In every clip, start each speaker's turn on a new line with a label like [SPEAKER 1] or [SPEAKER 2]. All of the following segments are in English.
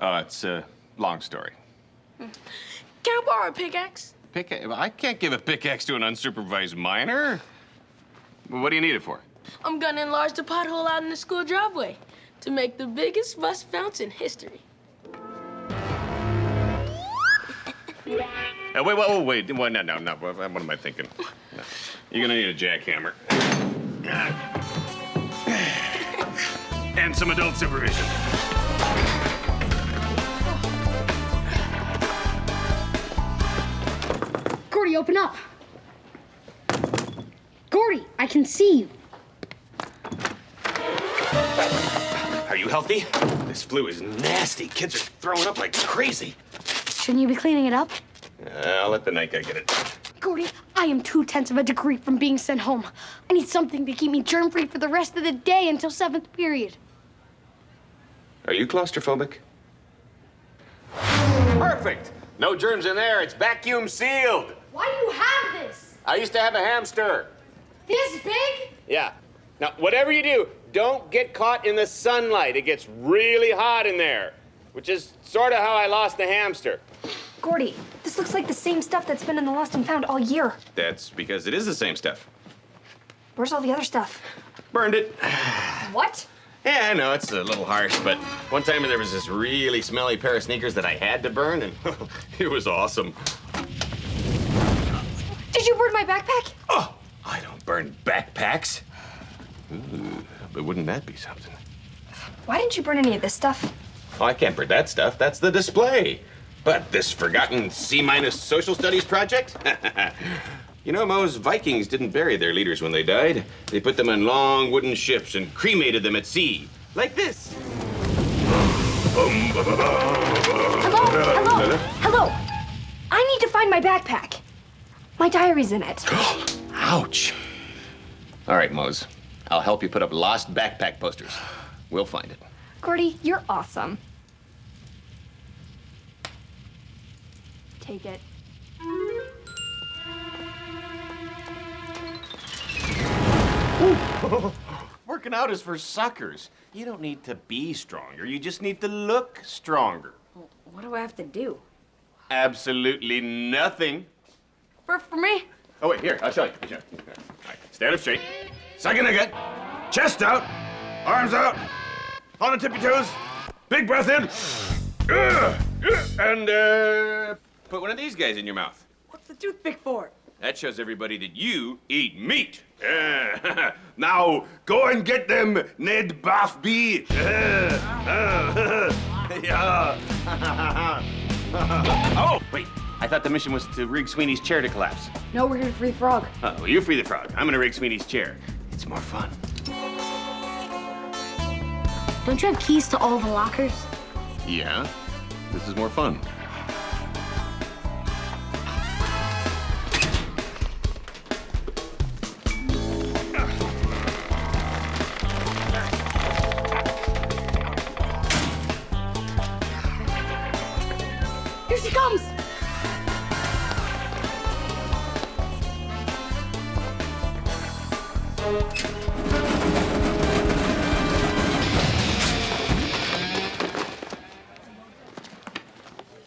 [SPEAKER 1] Oh, it's a long story.
[SPEAKER 2] Can I borrow a pickaxe?
[SPEAKER 1] Pick I can't give a pickaxe to an unsupervised miner. Well, what do you need it for?
[SPEAKER 2] I'm gonna enlarge the pothole out in the school driveway to make the biggest rust bounce in history.
[SPEAKER 1] Uh, wait, wait, wait, wait. What, no, no, no. What, what am I thinking? No. You're gonna need a jackhammer. and some adult supervision.
[SPEAKER 3] Gordy, open up. Gordy, I can see you.
[SPEAKER 1] Are you healthy? This flu is nasty. Kids are throwing up like crazy.
[SPEAKER 3] Shouldn't you be cleaning it up?
[SPEAKER 1] Uh, I'll let the night guy get it.
[SPEAKER 3] Gordy, I am two tenths of a degree from being sent home. I need something to keep me germ free for the rest of the day until seventh period.
[SPEAKER 1] Are you claustrophobic? Perfect. No germs in there. It's vacuum sealed.
[SPEAKER 3] Why do you have this?
[SPEAKER 1] I used to have a hamster.
[SPEAKER 3] This big?
[SPEAKER 1] Yeah. Now, whatever you do, don't get caught in the sunlight. It gets really hot in there, which is sort of how I lost the hamster.
[SPEAKER 4] Gordy, this looks like the same stuff that's been in the Lost and Found all year.
[SPEAKER 1] That's because it is the same stuff.
[SPEAKER 4] Where's all the other stuff?
[SPEAKER 1] Burned it.
[SPEAKER 4] What?
[SPEAKER 1] Yeah, I know, it's a little harsh, but one time there was this really smelly pair of sneakers that I had to burn, and it was awesome.
[SPEAKER 4] Did you burn my backpack?
[SPEAKER 1] Oh, I don't burn backpacks. Ooh, but wouldn't that be something?
[SPEAKER 4] Why didn't you burn any of this stuff?
[SPEAKER 1] Oh, I can't burn that stuff. That's the display. But this forgotten C-minus social studies project? you know, Moze, Vikings didn't bury their leaders when they died. They put them on long wooden ships and cremated them at sea. Like this.
[SPEAKER 4] Hello? Hello? Hello? I need to find my backpack. My diary's in it.
[SPEAKER 1] Ouch. All right, Moze. I'll help you put up lost backpack posters. We'll find it.
[SPEAKER 4] Gordy, you're awesome. Take it.
[SPEAKER 1] Working out is for suckers. You don't need to be stronger. You just need to look stronger.
[SPEAKER 4] What do I have to do?
[SPEAKER 1] Absolutely nothing.
[SPEAKER 4] For, for me?
[SPEAKER 1] Oh, wait, here, I'll show you. I'll show you. All right, stand up straight. Second again. Chest out. Arms out. On the tippy toes. Big breath in. And, uh, put one of these guys in your mouth.
[SPEAKER 2] What's the toothpick for?
[SPEAKER 1] That shows everybody that you eat meat. Yeah. now, go and get them, Ned Bigby. yeah. oh, wait. I thought the mission was to rig Sweeney's chair to collapse.
[SPEAKER 4] No, we're here to free the frog.
[SPEAKER 1] Oh, well, you free the frog. I'm gonna rig Sweeney's chair. It's more fun.
[SPEAKER 3] Don't you have keys to all the lockers?
[SPEAKER 1] Yeah. This is more fun.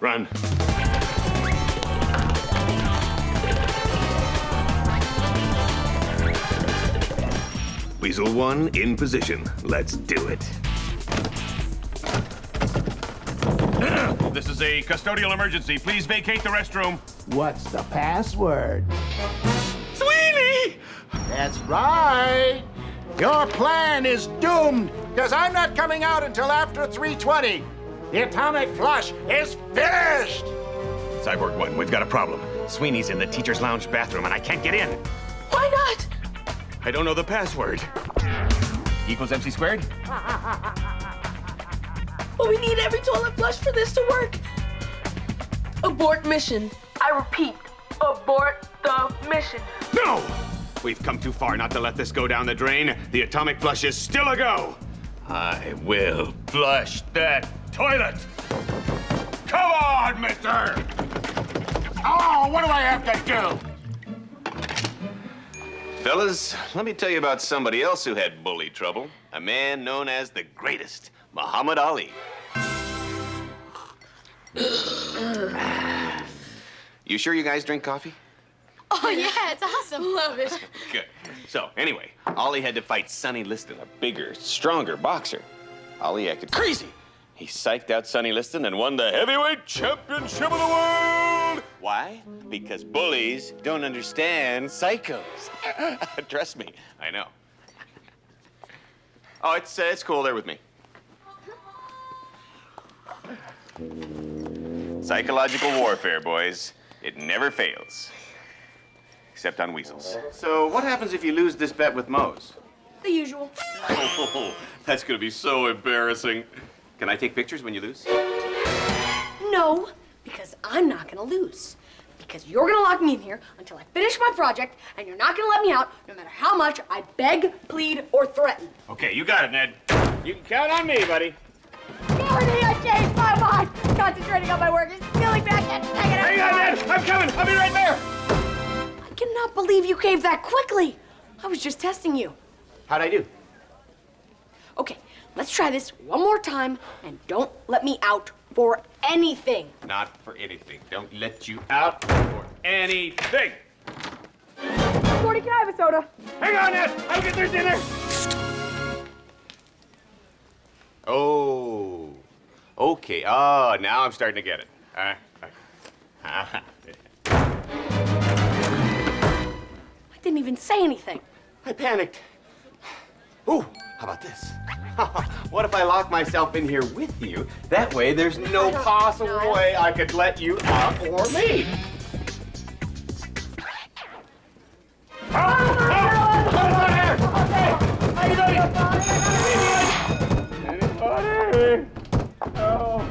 [SPEAKER 1] Run. Weasel one in position. Let's do it. This is a custodial emergency. Please vacate the restroom.
[SPEAKER 5] What's the password?
[SPEAKER 1] Sweeney!
[SPEAKER 5] That's right. Your plan is doomed, because I'm not coming out until after 320. The atomic flush is finished.
[SPEAKER 1] Cyborg one, we've got a problem. Sweeney's in the teacher's lounge bathroom and I can't get in.
[SPEAKER 2] Why not?
[SPEAKER 1] I don't know the password. Equals MC squared?
[SPEAKER 2] But we need every toilet flush for this to work. Abort mission. I repeat, abort the mission.
[SPEAKER 1] No! We've come too far not to let this go down the drain. The atomic flush is still a go. I will flush that toilet. Come on, mister!
[SPEAKER 5] Oh, what do I have to do?
[SPEAKER 1] Fellas, let me tell you about somebody else who had bully trouble. A man known as the greatest, Muhammad Ali. You sure you guys drink coffee?
[SPEAKER 3] Oh, yeah, it's awesome.
[SPEAKER 2] Love it.
[SPEAKER 1] Good. So, anyway, Ali had to fight Sonny Liston, a bigger, stronger boxer. Ali acted crazy. He psyched out Sonny Liston and won the heavyweight championship of the world. Why? Because bullies don't understand psychos. Trust me, I know. Oh, it's uh, it's cool. They're with me. Psychological warfare, boys. It never fails. Except on weasels. So, what happens if you lose this bet with Moze?
[SPEAKER 4] The usual.
[SPEAKER 1] Oh, that's gonna be so embarrassing. Can I take pictures when you lose?
[SPEAKER 4] No, because I'm not gonna lose. Because you're gonna lock me in here until I finish my project, and you're not gonna let me out no matter how much I beg, plead, or threaten.
[SPEAKER 1] Okay, you got it, Ned. You can count on me, buddy.
[SPEAKER 4] Gordy, I changed my mind. Concentrating on my work is stealing back and taking it.
[SPEAKER 1] Hang on, Ned. I'm coming. I'll be right there.
[SPEAKER 4] I cannot believe you caved that quickly. I was just testing you.
[SPEAKER 1] How'd I do?
[SPEAKER 4] Okay, let's try this one more time, and don't let me out for anything.
[SPEAKER 1] Not for anything. Don't let you out for anything.
[SPEAKER 4] Gordy, can I have a soda?
[SPEAKER 1] Hang on, Ned. I'll get their dinner. Oh. Okay. Oh, now I'm starting to get it. Uh, uh,
[SPEAKER 4] I didn't even say anything.
[SPEAKER 1] I panicked. Ooh, how about this? what if I lock myself in here with you? That way, there's no possible
[SPEAKER 4] no, I
[SPEAKER 1] way I could let you out or me. Oh, oh, oh, there. Hey, anybody? Anybody? Oh.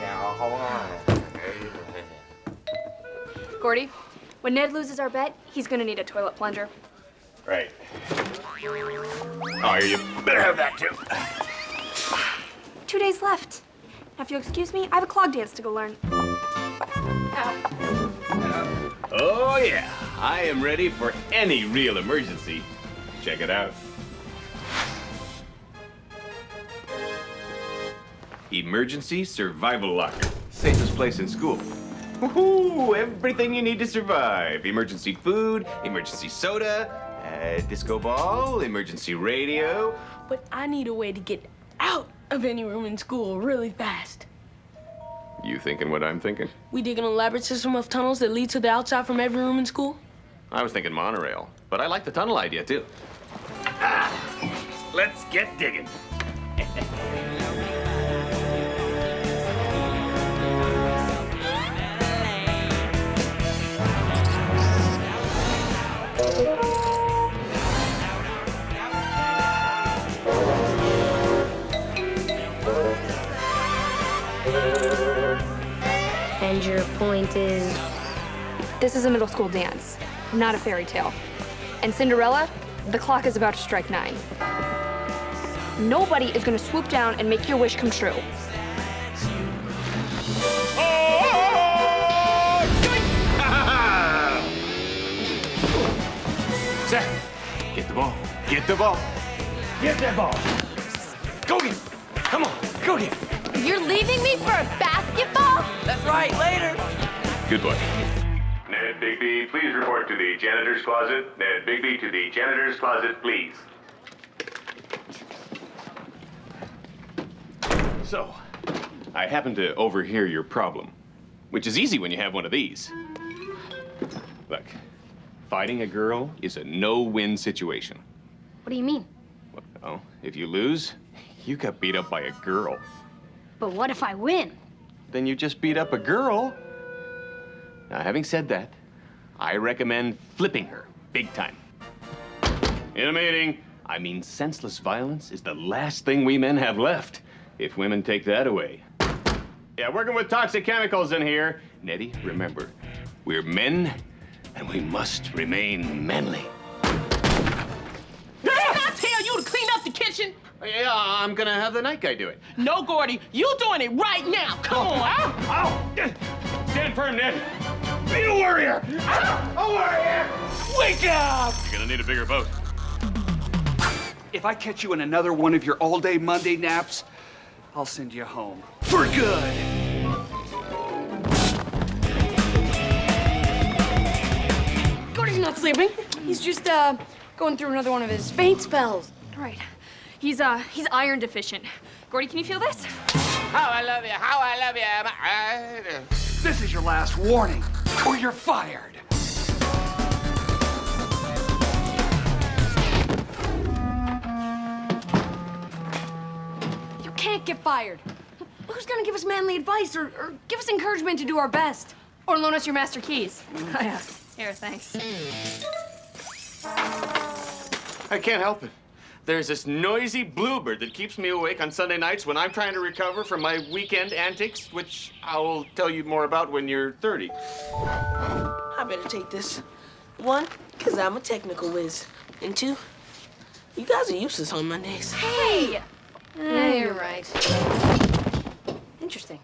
[SPEAKER 1] yeah, hold on.
[SPEAKER 6] Gordy, when Ned loses our bet, he's gonna need a toilet plunger.
[SPEAKER 1] Right. Oh, you better have that too.
[SPEAKER 6] Two days left. Now, if you'll excuse me, I have a clog dance to go learn.
[SPEAKER 1] Oh, yeah. I am ready for any real emergency. Check it out. Emergency Survival Locker. Safest place in school. Woohoo! Everything you need to survive. Emergency food, emergency soda, uh, disco ball, emergency radio.
[SPEAKER 2] But I need a way to get out of any room in school really fast.
[SPEAKER 1] You thinking what I'm thinking?
[SPEAKER 2] We dig an elaborate system of tunnels that lead to the outside from every room in school.
[SPEAKER 1] I was thinking monorail, but I like the tunnel idea too. Ah, let's get digging.
[SPEAKER 4] And your point is?
[SPEAKER 6] This is a middle school dance, not a fairy tale. And Cinderella, the clock is about to strike nine. Nobody is gonna swoop down and make your wish come true.
[SPEAKER 1] Zach, get the ball. Get the ball. Get that ball. Go get it. Come on, go get it.
[SPEAKER 3] You're leaving me for a basketball?
[SPEAKER 7] That's right, later.
[SPEAKER 1] Good boy.
[SPEAKER 8] Ned Bigby, please report to the janitor's closet. Ned Bigby to the janitor's closet, please.
[SPEAKER 1] So, I happened to overhear your problem, which is easy when you have one of these. Look, fighting a girl is a no-win situation.
[SPEAKER 3] What do you mean?
[SPEAKER 1] Well, if you lose, you got beat up by a girl.
[SPEAKER 3] But what if I win?
[SPEAKER 1] Then you just beat up a girl. Now, having said that, I recommend flipping her big time. In a meeting, I mean, senseless violence is the last thing we men have left. If women take that away. Yeah, working with toxic chemicals in here. Nettie, remember, we're men and we must remain manly. Yeah, I'm gonna have the night guy do it.
[SPEAKER 7] No, Gordy, you doing it right now. Come on.
[SPEAKER 1] Ow! Stand firm, Ned. Be a warrior! A warrior!
[SPEAKER 7] Wake up.
[SPEAKER 1] You're gonna need a bigger boat.
[SPEAKER 9] if I catch you in another one of your all-day Monday naps, I'll send you home. For good!
[SPEAKER 4] Gordy's not sleeping. He's just, uh, going through another one of his faint spells.
[SPEAKER 6] Right. He's, uh, he's iron deficient. Gordy, can you feel this?
[SPEAKER 1] How I love you, how I love you. I?
[SPEAKER 9] This is your last warning, or you're fired.
[SPEAKER 4] You can't get fired. Who's gonna give us manly advice or, or give us encouragement to do our best?
[SPEAKER 6] Or loan us your master keys. Oh, yeah. Here, thanks.
[SPEAKER 1] I can't help it. There's this noisy bluebird that keeps me awake on Sunday nights when I'm trying to recover from my weekend antics, which I will tell you more about when you're 30.
[SPEAKER 7] I better take this. One, because I'm a technical whiz. And two, you guys are useless on Mondays.
[SPEAKER 6] Hey!
[SPEAKER 4] Yeah, you're right. Interesting.